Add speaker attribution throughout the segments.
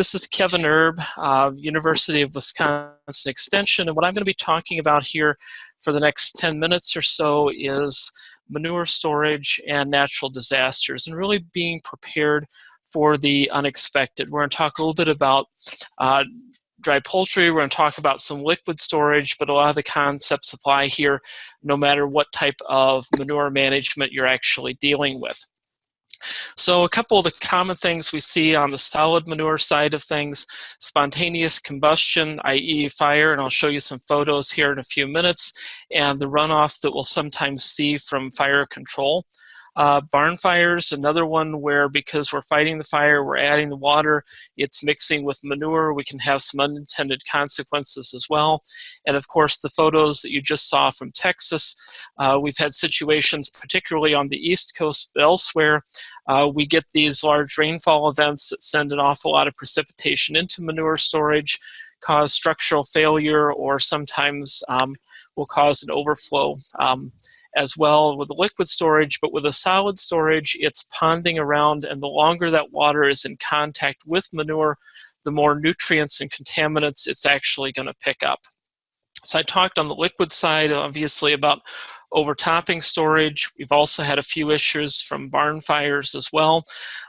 Speaker 1: This is Kevin Erb, uh, University of Wisconsin Extension, and what I'm going to be talking about here for the next 10 minutes or so is manure storage and natural disasters, and really being prepared for the unexpected. We're going to talk a little bit about uh, dry poultry, we're going to talk about some liquid storage, but a lot of the concepts apply here no matter what type of manure management you're actually dealing with. So a couple of the common things we see on the solid manure side of things, spontaneous combustion, i.e. fire, and I'll show you some photos here in a few minutes, and the runoff that we'll sometimes see from fire control. Uh, barn fires, another one where because we're fighting the fire, we're adding the water, it's mixing with manure, we can have some unintended consequences as well. And of course, the photos that you just saw from Texas, uh, we've had situations, particularly on the East Coast, but elsewhere, uh, we get these large rainfall events that send an awful lot of precipitation into manure storage, cause structural failure, or sometimes um, will cause an overflow. Um, as well with the liquid storage, but with a solid storage, it's ponding around, and the longer that water is in contact with manure, the more nutrients and contaminants it's actually going to pick up. So I talked on the liquid side, obviously, about overtopping storage. We've also had a few issues from barn fires as well.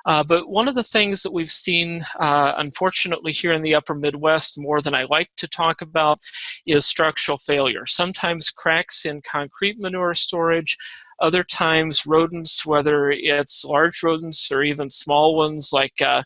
Speaker 1: Uh, but one of the things that we've seen, uh, unfortunately, here in the upper Midwest, more than I like to talk about, is structural failure. Sometimes cracks in concrete manure storage, other times, rodents, whether it's large rodents or even small ones like uh,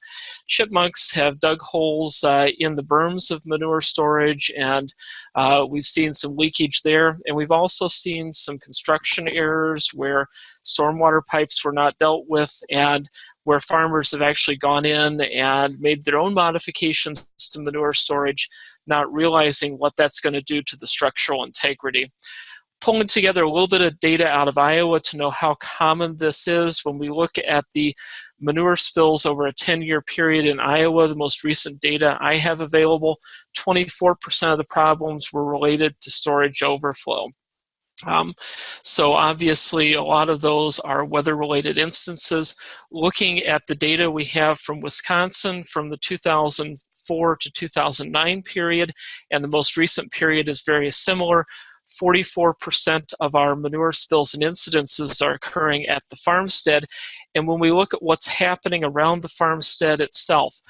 Speaker 1: chipmunks, have dug holes uh, in the berms of manure storage, and uh, we've seen some leakage there. And we've also seen some construction errors where stormwater pipes were not dealt with, and where farmers have actually gone in and made their own modifications to manure storage, not realizing what that's going to do to the structural integrity pulling together a little bit of data out of Iowa to know how common this is. When we look at the manure spills over a 10-year period in Iowa, the most recent data I have available, 24% of the problems were related to storage overflow. Um, so obviously a lot of those are weather-related instances. Looking at the data we have from Wisconsin from the 2004 to 2009 period, and the most recent period is very similar, 44% of our manure spills and incidences are occurring at the farmstead. And when we look at what's happening around the farmstead itself,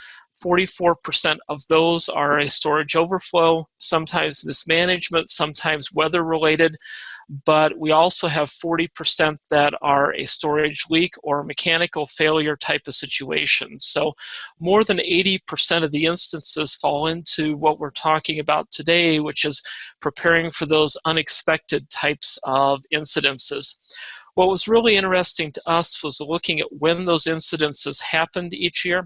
Speaker 1: 44% of those are a storage overflow, sometimes mismanagement, sometimes weather related but we also have 40% that are a storage leak or mechanical failure type of situation. So more than 80% of the instances fall into what we're talking about today, which is preparing for those unexpected types of incidences. What was really interesting to us was looking at when those incidences happened each year.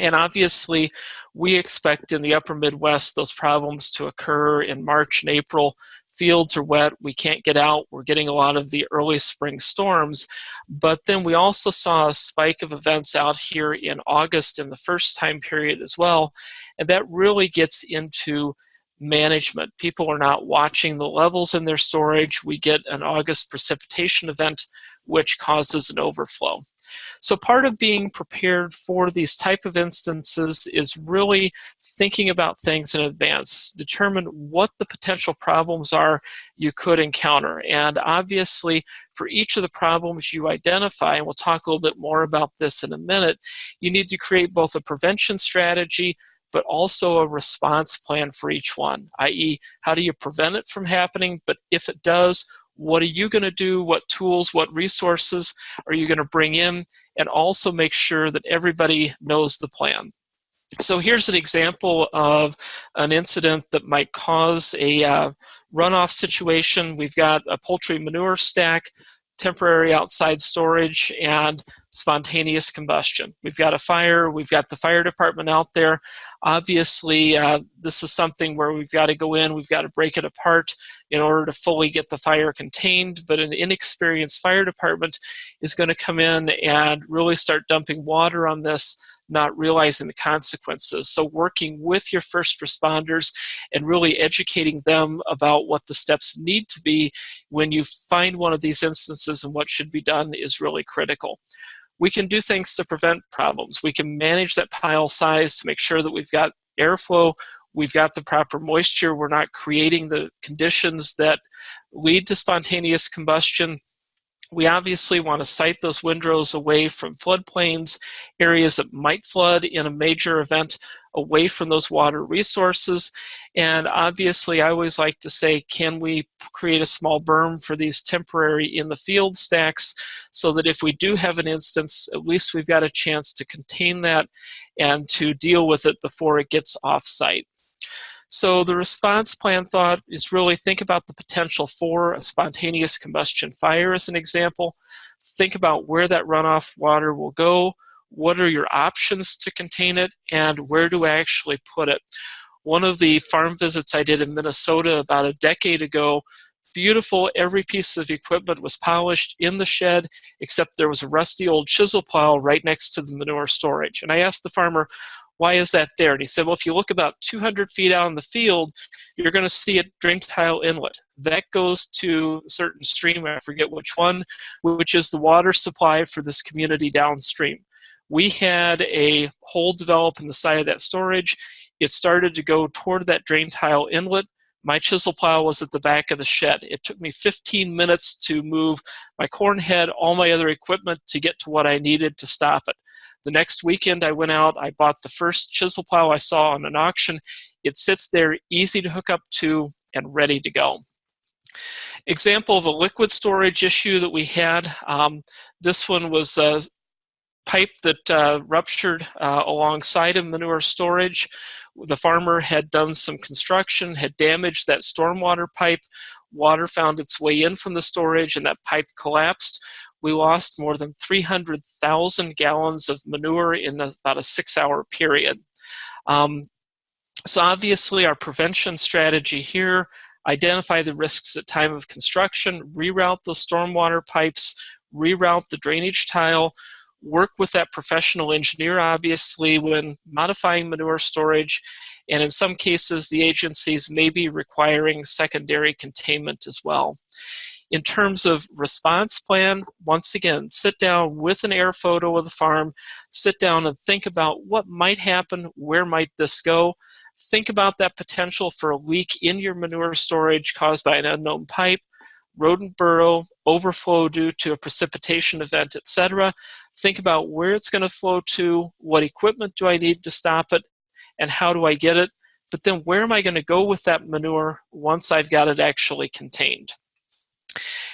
Speaker 1: And obviously, we expect in the upper Midwest those problems to occur in March and April fields are wet, we can't get out, we're getting a lot of the early spring storms. But then we also saw a spike of events out here in August in the first time period as well. And that really gets into management. People are not watching the levels in their storage. We get an August precipitation event which causes an overflow. So part of being prepared for these type of instances is really thinking about things in advance. Determine what the potential problems are you could encounter. And obviously, for each of the problems you identify, and we'll talk a little bit more about this in a minute, you need to create both a prevention strategy but also a response plan for each one, i.e. how do you prevent it from happening, but if it does, what are you going to do, what tools, what resources are you going to bring in, and also make sure that everybody knows the plan. So here's an example of an incident that might cause a uh, runoff situation. We've got a poultry manure stack temporary outside storage, and spontaneous combustion. We've got a fire, we've got the fire department out there. Obviously, uh, this is something where we've got to go in, we've got to break it apart in order to fully get the fire contained, but an inexperienced fire department is going to come in and really start dumping water on this not realizing the consequences. So working with your first responders and really educating them about what the steps need to be when you find one of these instances and what should be done is really critical. we can do things to prevent problems. We can manage that pile size to make sure that we've got airflow, we've got the proper moisture, we're not creating the conditions that lead to spontaneous combustion. We obviously want to site those windrows away from floodplains, areas that might flood in a major event, away from those water resources. And obviously, I always like to say, can we create a small berm for these temporary in the field stacks so that if we do have an instance, at least we've got a chance to contain that and to deal with it before it gets off site. So the response plan thought is really think about the potential for a spontaneous combustion fire as an example. Think about where that runoff water will go, what are your options to contain it, and where do I actually put it. One of the farm visits I did in Minnesota about a decade ago, beautiful, every piece of equipment was polished in the shed, except there was a rusty old chisel plow right next to the manure storage. And I asked the farmer, why is that there? And he said, well, if you look about 200 feet out in the field, you're going to see a drain tile inlet. That goes to a certain stream, I forget which one, which is the water supply for this community downstream. We had a hole develop in the side of that storage. It started to go toward that drain tile inlet. My chisel plow was at the back of the shed. It took me 15 minutes to move my corn head, all my other equipment to get to what I needed to stop it. The next weekend I went out, I bought the first chisel plow I saw on an auction. It sits there easy to hook up to and ready to go. Example of a liquid storage issue that we had. Um, this one was a pipe that uh, ruptured uh, alongside of manure storage. The farmer had done some construction, had damaged that stormwater pipe. Water found its way in from the storage and that pipe collapsed we lost more than 300,000 gallons of manure in about a six hour period. Um, so obviously our prevention strategy here, identify the risks at time of construction, reroute the stormwater pipes, reroute the drainage tile, work with that professional engineer obviously when modifying manure storage, and in some cases the agencies may be requiring secondary containment as well. In terms of response plan, once again, sit down with an air photo of the farm, sit down and think about what might happen, where might this go. Think about that potential for a leak in your manure storage caused by an unknown pipe, rodent burrow, overflow due to a precipitation event, etc. Think about where it's going to flow to, what equipment do I need to stop it, and how do I get it. But then where am I going to go with that manure once I've got it actually contained?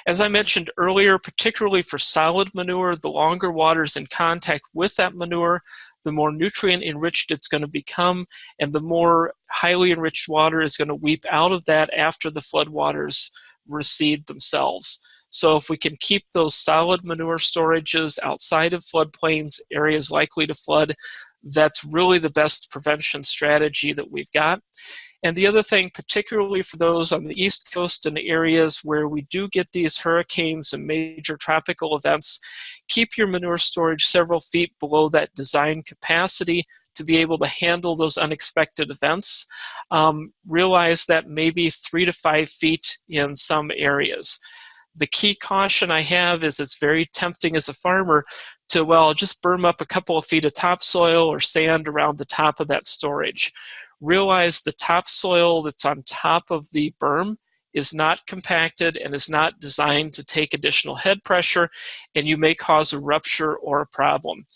Speaker 1: As I mentioned earlier, particularly for solid manure, the longer water is in contact with that manure, the more nutrient enriched it's going to become, and the more highly enriched water is going to weep out of that after the floodwaters recede themselves. So if we can keep those solid manure storages outside of floodplains, areas likely to flood, that's really the best prevention strategy that we've got. And the other thing, particularly for those on the East Coast and areas where we do get these hurricanes and major tropical events, keep your manure storage several feet below that design capacity to be able to handle those unexpected events. Um, realize that maybe three to five feet in some areas. The key caution I have is it's very tempting as a farmer to, well, just berm up a couple of feet of topsoil or sand around the top of that storage realize the topsoil that's on top of the berm is not compacted and is not designed to take additional head pressure and you may cause a rupture or a problem.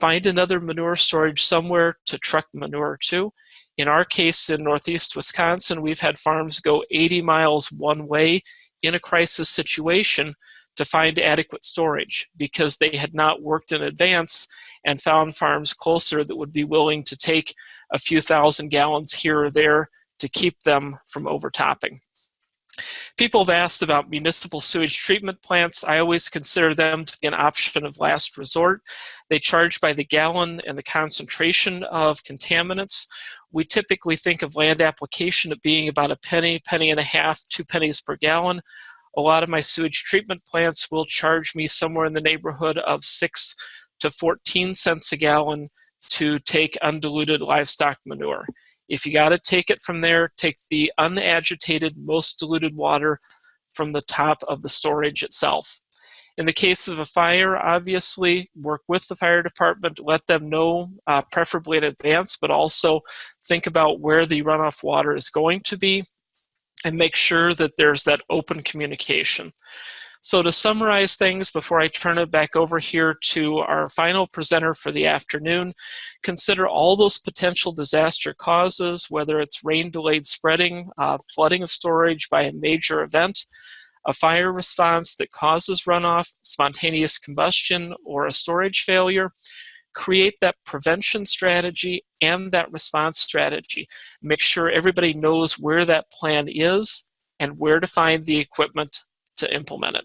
Speaker 1: Find another manure storage somewhere to truck manure to. In our case in northeast Wisconsin, we've had farms go 80 miles one way in a crisis situation to find adequate storage because they had not worked in advance and found farms closer that would be willing to take a few thousand gallons here or there to keep them from overtopping. People have asked about municipal sewage treatment plants. I always consider them to be an option of last resort. They charge by the gallon and the concentration of contaminants. We typically think of land application at being about a penny, penny and a half, two pennies per gallon. A lot of my sewage treatment plants will charge me somewhere in the neighborhood of six to 14 cents a gallon to take undiluted livestock manure. If you got to take it from there, take the unagitated, most diluted water from the top of the storage itself. In the case of a fire, obviously, work with the fire department, let them know, uh, preferably in advance, but also think about where the runoff water is going to be and make sure that there's that open communication. So to summarize things before I turn it back over here to our final presenter for the afternoon, consider all those potential disaster causes, whether it's rain-delayed spreading, uh, flooding of storage by a major event, a fire response that causes runoff, spontaneous combustion, or a storage failure, create that prevention strategy and that response strategy. Make sure everybody knows where that plan is and where to find the equipment to implement it.